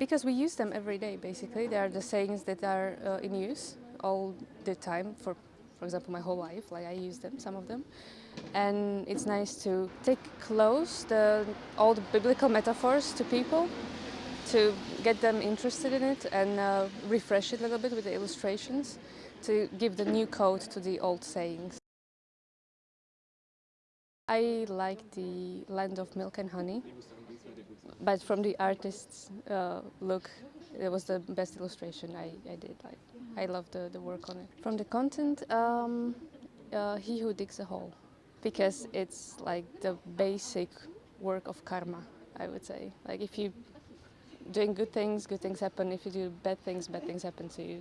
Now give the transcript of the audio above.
Because we use them every day, basically. They are the sayings that are uh, in use all the time for, for example, my whole life. Like I use them, some of them. And it's nice to take close the, all the biblical metaphors to people to get them interested in it and uh, refresh it a little bit with the illustrations to give the new code to the old sayings. I like the land of milk and honey, but from the artist's uh, look, it was the best illustration I, I did. Like, I love the, the work on it. From the content, um, uh, He Who Digs a Hole, because it's like the basic work of karma, I would say. Like if you doing good things, good things happen. If you do bad things, bad things happen to you.